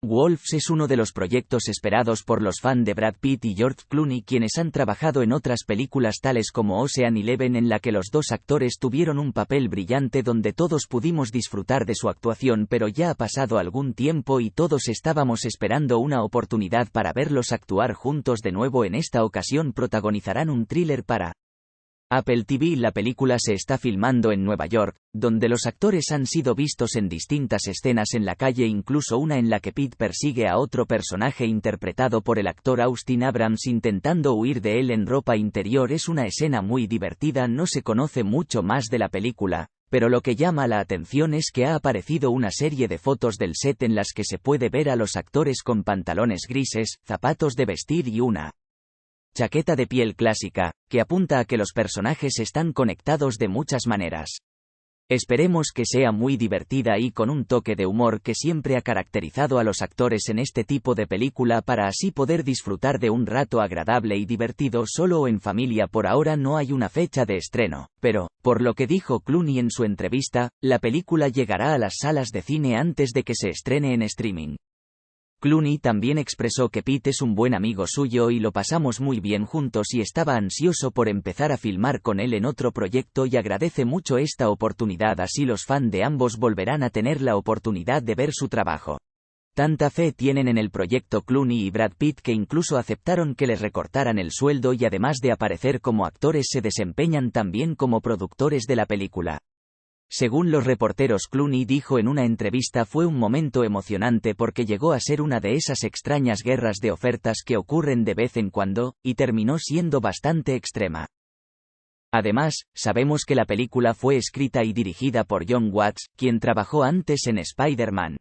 Wolves es uno de los proyectos esperados por los fans de Brad Pitt y George Clooney quienes han trabajado en otras películas tales como Ocean Eleven en la que los dos actores tuvieron un papel brillante donde todos pudimos disfrutar de su actuación pero ya ha pasado algún tiempo y todos estábamos esperando una oportunidad para verlos actuar juntos de nuevo. En esta ocasión protagonizarán un thriller para Apple TV La película se está filmando en Nueva York, donde los actores han sido vistos en distintas escenas en la calle incluso una en la que Pete persigue a otro personaje interpretado por el actor Austin Abrams intentando huir de él en ropa interior. Es una escena muy divertida no se conoce mucho más de la película, pero lo que llama la atención es que ha aparecido una serie de fotos del set en las que se puede ver a los actores con pantalones grises, zapatos de vestir y una chaqueta de piel clásica, que apunta a que los personajes están conectados de muchas maneras. Esperemos que sea muy divertida y con un toque de humor que siempre ha caracterizado a los actores en este tipo de película para así poder disfrutar de un rato agradable y divertido solo o en familia por ahora no hay una fecha de estreno, pero, por lo que dijo Clooney en su entrevista, la película llegará a las salas de cine antes de que se estrene en streaming. Clooney también expresó que Pete es un buen amigo suyo y lo pasamos muy bien juntos y estaba ansioso por empezar a filmar con él en otro proyecto y agradece mucho esta oportunidad así los fans de ambos volverán a tener la oportunidad de ver su trabajo. Tanta fe tienen en el proyecto Clooney y Brad Pitt que incluso aceptaron que les recortaran el sueldo y además de aparecer como actores se desempeñan también como productores de la película. Según los reporteros Clooney dijo en una entrevista fue un momento emocionante porque llegó a ser una de esas extrañas guerras de ofertas que ocurren de vez en cuando, y terminó siendo bastante extrema. Además, sabemos que la película fue escrita y dirigida por John Watts, quien trabajó antes en Spider-Man.